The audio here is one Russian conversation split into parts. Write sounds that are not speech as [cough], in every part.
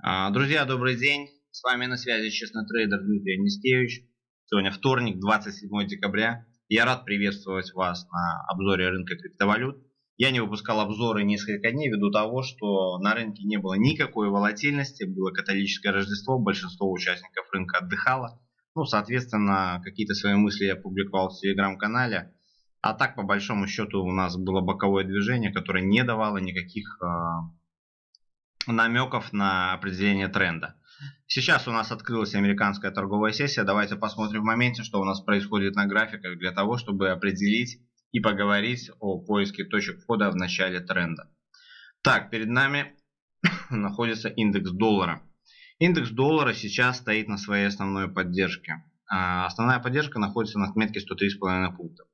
А, друзья, добрый день. С вами на связи честный трейдер Дмитрий Анискевич. Сегодня вторник, 27 декабря. Я рад приветствовать вас на обзоре рынка криптовалют. Я не выпускал обзоры несколько дней ввиду того, что на рынке не было никакой волатильности, было католическое Рождество, большинство участников рынка отдыхало. Ну, соответственно, какие-то свои мысли я публиковал в телеграм-канале. А так, по большому счету, у нас было боковое движение, которое не давало никаких э, намеков на определение тренда. Сейчас у нас открылась американская торговая сессия. Давайте посмотрим в моменте, что у нас происходит на графиках для того, чтобы определить и поговорить о поиске точек входа в начале тренда. Так, перед нами [coughs] находится индекс доллара. Индекс доллара сейчас стоит на своей основной поддержке. А основная поддержка находится на отметке 103,5 пунктов.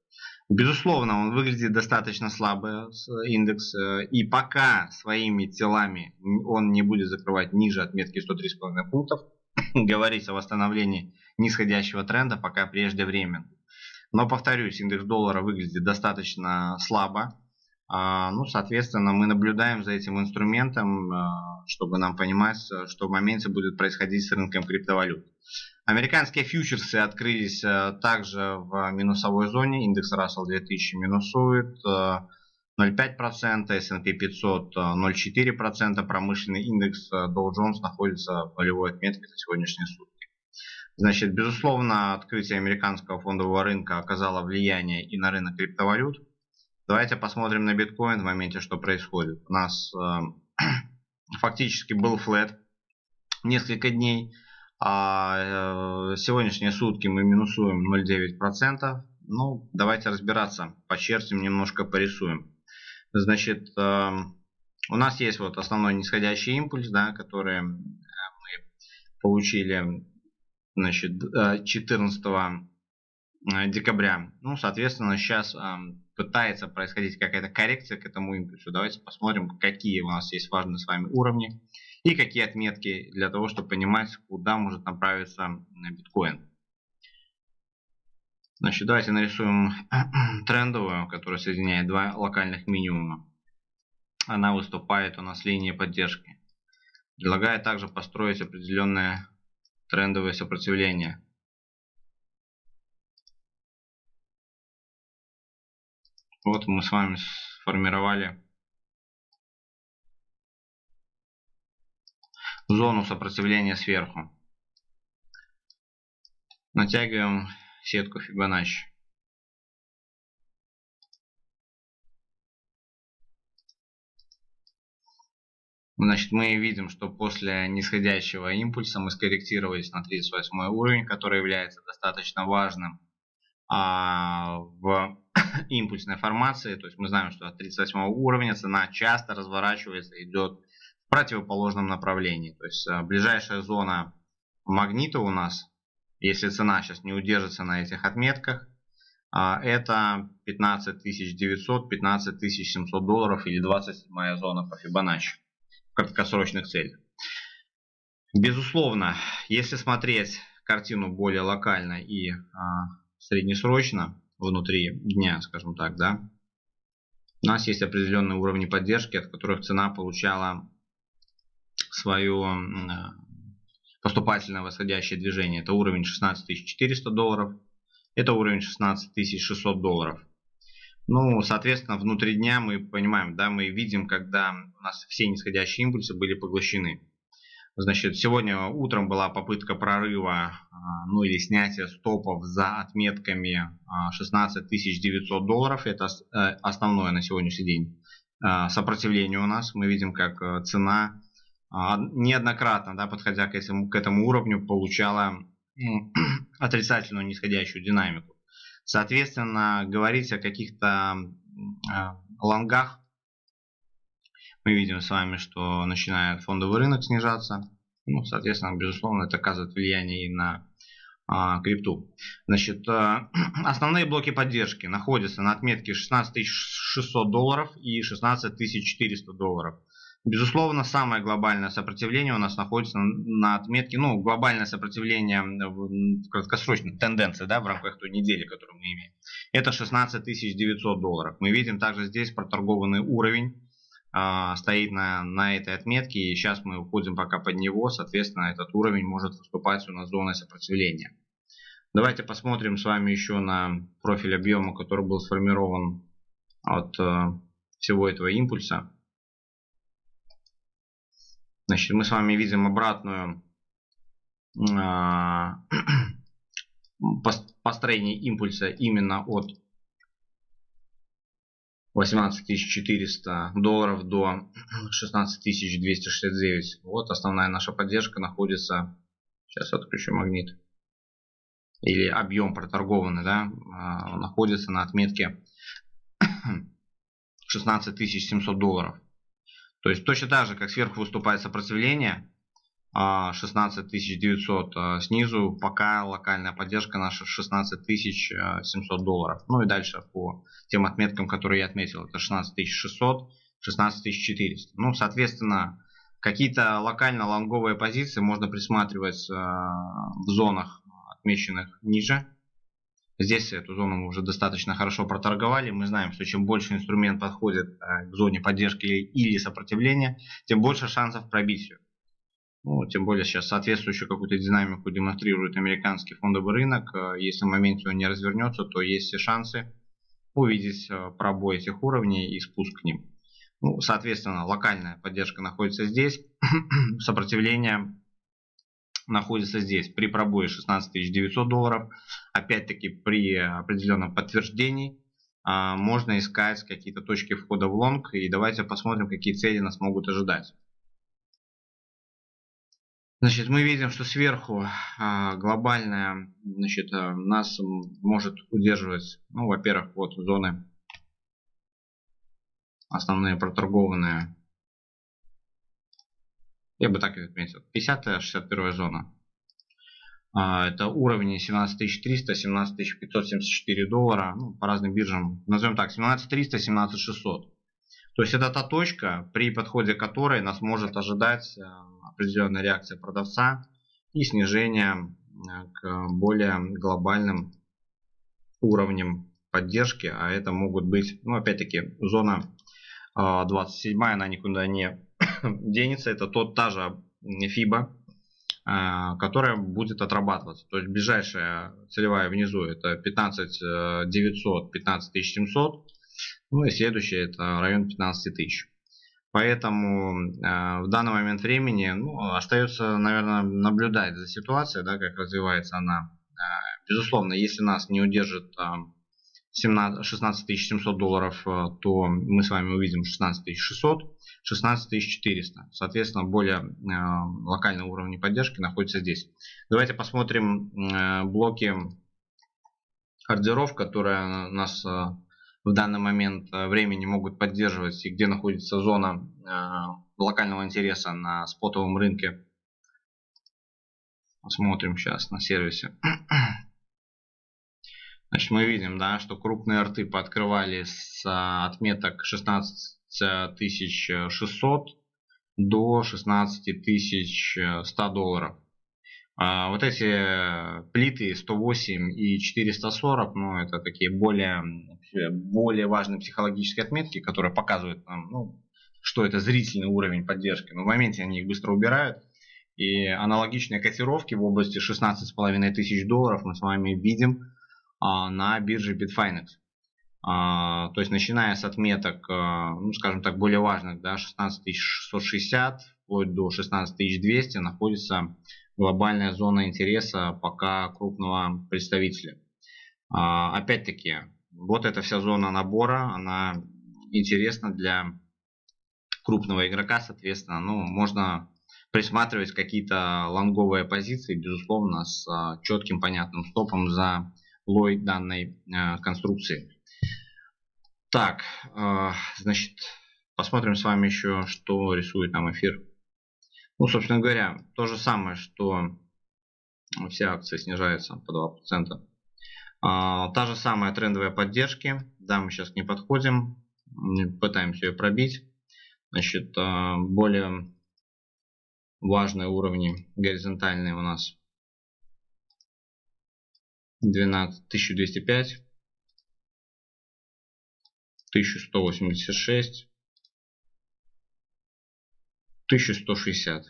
Безусловно, он выглядит достаточно слабо, индекс, э, и пока своими телами он не будет закрывать ниже отметки 103,5 пунктов, [coughs] говорить о восстановлении нисходящего тренда пока преждевременно. Но, повторюсь, индекс доллара выглядит достаточно слабо. А, ну, соответственно, мы наблюдаем за этим инструментом, а, чтобы нам понимать, что в моменте будет происходить с рынком криптовалют. Американские фьючерсы открылись э, также в минусовой зоне. Индекс Russell 2000 минусует 0,5%, S&P 500 0,4%, промышленный индекс э, Dow Jones находится в полевой отметке за сегодняшние сутки. Значит, безусловно, открытие американского фондового рынка оказало влияние и на рынок криптовалют. Давайте посмотрим на биткоин в моменте, что происходит. У нас э, [clears throat] фактически был флет несколько дней. А э, сегодняшние сутки мы минусуем 0,9%. Ну, давайте разбираться. Почертим, немножко порисуем. Значит, э, у нас есть вот основной нисходящий импульс, да, который мы получили значит, 14 э, декабря. Ну, соответственно, сейчас пытается происходить какая-то коррекция к этому импульсу. Давайте посмотрим, какие у нас есть важные с вами уровни и какие отметки для того, чтобы понимать, куда может направиться биткоин. Значит, давайте нарисуем [clears throat] трендовую, которая соединяет два локальных минимума. Она выступает у нас линией поддержки. Предлагаю также построить определенное трендовое сопротивление. Вот мы с вами сформировали зону сопротивления сверху. Натягиваем сетку Fibonacci. Значит, мы видим, что после нисходящего импульса мы скорректировались на 38 уровень, который является достаточно важным а, в [coughs] импульсной формации. То есть мы знаем, что от 38 уровня цена часто разворачивается, идет противоположном направлении. То есть а, ближайшая зона магнита у нас, если цена сейчас не удержится на этих отметках, а, это 15900, 15700 долларов или 27 зона по Fibonacci в краткосрочных целях. Безусловно, если смотреть картину более локально и а, среднесрочно, внутри дня, скажем так, да, у нас есть определенные уровни поддержки, от которых цена получала свое поступательное восходящее движение. Это уровень 16400 долларов, это уровень 16600 долларов. Ну, соответственно, внутри дня мы понимаем, да, мы видим, когда у нас все нисходящие импульсы были поглощены. Значит, сегодня утром была попытка прорыва, а, ну или снятия стопов за отметками 16 а, 900 долларов. Это э, основное на сегодняшний день сопротивление у нас. Мы видим, как э, цена неоднократно, да, подходя к этому, к этому уровню, получала [clears throat] отрицательную нисходящую динамику. Соответственно, говорить о каких-то лонгах мы видим с вами, что начинает фондовый рынок снижаться. Ну, соответственно, безусловно, это оказывает влияние и на а, крипту. Значит, а, [clears throat] основные блоки поддержки находятся на отметке 16600 долларов и 16400 долларов. Безусловно, самое глобальное сопротивление у нас находится на отметке, ну, глобальное сопротивление в краткосрочной тенденции, да, в рамках той недели, которую мы имеем. Это 16900 долларов. Мы видим также здесь проторгованный уровень э, стоит на, на этой отметке, и сейчас мы уходим пока под него, соответственно, этот уровень может выступать у нас зоной сопротивления. Давайте посмотрим с вами еще на профиль объема, который был сформирован от э, всего этого импульса. Значит, мы с вами видим обратную [clears throat] э, построение импульса именно от 18400 долларов до [clears throat] 16269. Вот основная наша поддержка находится. Сейчас отключу магнит. Или объем проторгованный, да, а, находится на отметке [clears throat] 16700 долларов. То есть точно так же, как сверху выступает сопротивление, 16900 а, снизу, пока локальная поддержка наша 16700 долларов. Ну и дальше по тем отметкам, которые я отметил, это 16600, 16400. Ну, соответственно, какие-то локально-лонговые позиции можно присматривать а, в зонах, отмеченных ниже. Здесь эту зону мы уже достаточно хорошо проторговали. Мы знаем, что чем больше инструмент подходит а, к зоне поддержки или сопротивления, тем больше шансов пробить ее. Ну, тем более сейчас соответствующую какую-то динамику демонстрирует американский фондовый рынок. Э, если в моменте он не развернется, то есть все шансы увидеть э, пробой этих уровней и спуск к ним. Ну, соответственно, локальная поддержка находится здесь, [clears throat] сопротивление находится здесь при пробое 16 900 долларов. Опять-таки при определенном подтверждении а, можно искать какие-то точки входа в лонг и давайте посмотрим, какие цели нас могут ожидать. Значит, мы видим, что сверху а, глобальная, значит, а, нас может удерживать, ну, во-первых, вот зоны основные проторгованные. Я бы так и отметил. 50-61 зона. А, это уровни 17300, 17574 доллара. Ну, по разным биржам. Назовем так, 17300, 17600. То есть это та точка, при подходе которой нас может ожидать определенная реакция продавца и снижение э, к более глобальным уровням поддержки, а это могут быть, ну опять-таки, зона 27, э, она никуда не [coughs] денется, это тот, та же FIBA, э, которая будет отрабатываться. То есть ближайшая целевая внизу это 15 900, 15 700, ну и следующая это район 15 тысяч. Поэтому э, в данный момент времени ну, остается, наверное, наблюдать за ситуацией, да, как развивается она. Э, безусловно, если нас не удержит э, 17, 16 700 долларов, то мы с вами увидим 16 600, 16 400. Соответственно, более э, локальные уровни поддержки находятся здесь. Давайте посмотрим э, блоки ордеров, которые нас э, в данный момент времени могут поддерживать и где находится зона локального интереса на спотовом рынке. Посмотрим сейчас на сервисе. Значит, мы видим, да, что крупные арты пооткрывали с отметок 16600 до 16100 долларов. А вот эти плиты 108 и 440, ну, это такие более, более важные психологические отметки, которые показывают нам, ну, что это зрительный уровень поддержки. Но в моменте они их быстро убирают. И аналогичные котировки в области 16,5 тысяч долларов мы с вами видим а, на бирже Bitfinex. А, то есть начиная с отметок, а, ну, скажем так, более важных, да, 16660 вплоть до 16200 находится глобальная зона интереса пока крупного представителя. А, опять-таки, вот эта вся зона набора, она интересна для крупного игрока, соответственно, ну, можно присматривать какие-то лонговые позиции, безусловно, с четким понятным стопом за лой данной а, конструкции. Так, значит, посмотрим с вами еще, что рисует нам эфир. Ну, собственно говоря, то же самое, что все акции снижаются по 2%. А, та же самая трендовая поддержки. Да, мы сейчас не подходим. Пытаемся ее пробить. Значит, а, более важные уровни горизонтальные у нас 12, 1205, 1186, 1160.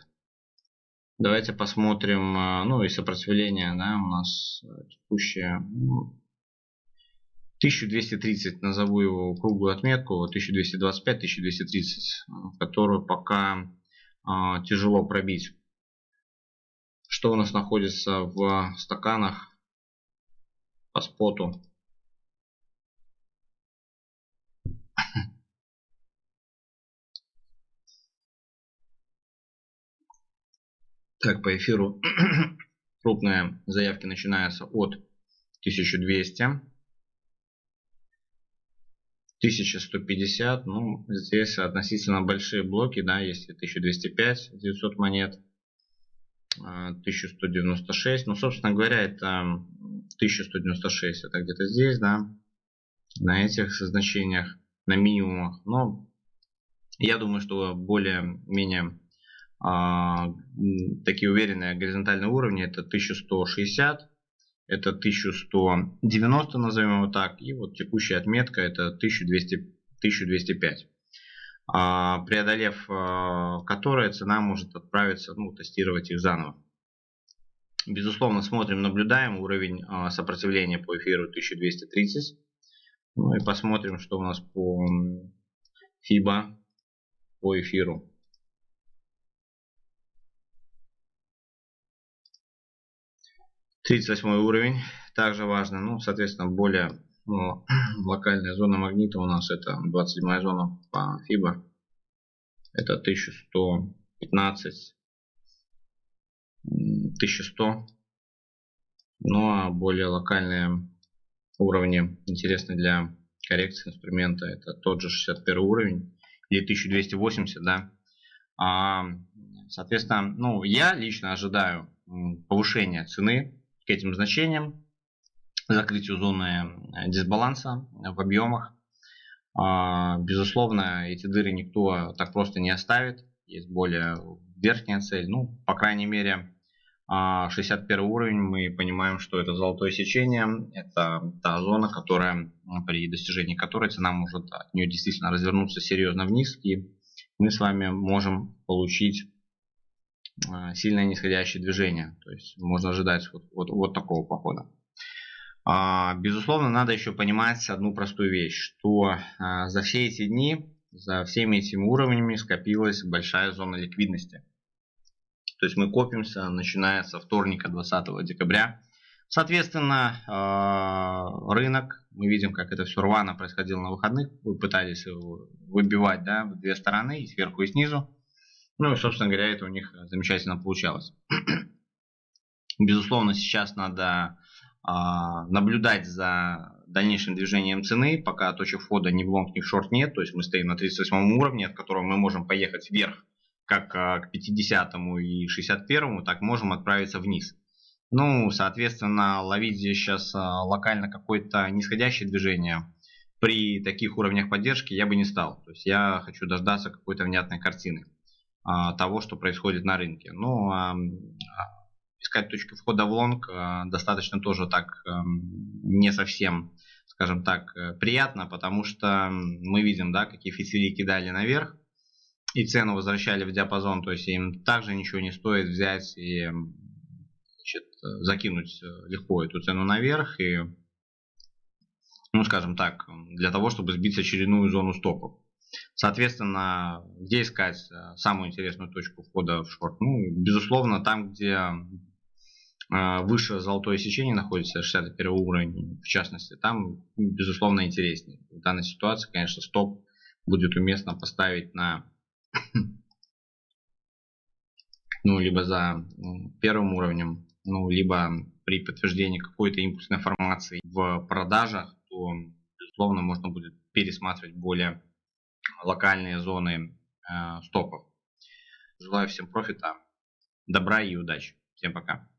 Давайте посмотрим, э, ну и сопротивление, да, у нас текущее 1230, ну, назову его круглую отметку, 1225-1230, которую пока а, тяжело пробить. Что у нас находится в стаканах по споту? Так, по эфиру. [clears throat] Крупные заявки начинаются от 1200. 1150, ну, здесь относительно большие блоки, да, есть 1205, 900 монет, 1196, ну, собственно говоря, это 1196, это где-то здесь, да, на этих значениях, на минимумах, но я думаю, что более-менее а, такие уверенные горизонтальные уровни это 1160, это 1190, назовем его так, и вот текущая отметка это 1200, 1205. А, преодолев а, которые цена может отправиться, ну, тестировать их заново. Безусловно, смотрим, наблюдаем уровень сопротивления по эфиру 1230. Ну и посмотрим, что у нас по FIBA по эфиру. 38 уровень, также важно, ну, соответственно, более ну, [clears throat] локальная зона магнита у нас это 27 зона по FIBA. Это 1115, 1100. Ну а более локальные уровни, интересные для коррекции инструмента, это тот же 61 уровень или 1280, да. А, соответственно, ну, я лично ожидаю повышения цены к этим значениям, закрытию зоны э, дисбаланса в объемах. А, безусловно, эти дыры никто так просто не оставит. Есть более верхняя цель. Ну, по крайней мере, 61 а, уровень мы понимаем, что это золотое сечение. Это та зона, которая, при достижении которой цена может от нее действительно развернуться серьезно вниз. И мы с вами можем получить сильное нисходящее движение. То есть можно ожидать вот, вот, вот такого похода. А, безусловно, надо еще понимать одну простую вещь, что а, за все эти дни, за всеми этими уровнями скопилась большая зона ликвидности. То есть мы копимся, начиная со вторника 20 декабря. Соответственно, рынок, мы видим, как это все рвано происходило на выходных. Вы пытались выбивать да, в две стороны, и сверху, и снизу. Ну и, собственно говоря, это у них замечательно получалось. [clears throat] Безусловно, сейчас надо а, наблюдать за дальнейшим движением цены, пока точек входа ни в лонг, ни в шорт нет. То есть мы стоим на 38 уровне, от которого мы можем поехать вверх, как а, к 50 и 61, так можем отправиться вниз. Ну, соответственно, ловить здесь сейчас а, локально какое-то нисходящее движение при таких уровнях поддержки я бы не стал. То есть я хочу дождаться какой-то внятной картины. А, того, что происходит на рынке. Ну, а, искать точки входа в лонг а, достаточно тоже так не совсем, скажем так, э, приятно, потому что мы видим, да, какие фитили кидали наверх и цену возвращали в диапазон, то есть им также ничего не стоит взять и значит, закинуть э, легко эту цену наверх и, ну, скажем так, для того, чтобы сбить очередную зону стопов. Соответственно, где искать э, самую интересную точку входа в шорт? Ну, безусловно, там, где э, выше золотое сечение находится, 61 уровень, в частности, там, безусловно, интереснее. В данной ситуации, конечно, стоп будет уместно поставить на [coughs] ну, либо за первым уровнем, ну, либо при подтверждении какой-то импульсной информации в продажах, то, безусловно, можно будет пересматривать более локальные зоны э, стопов. Желаю всем профита, добра и удачи. Всем пока.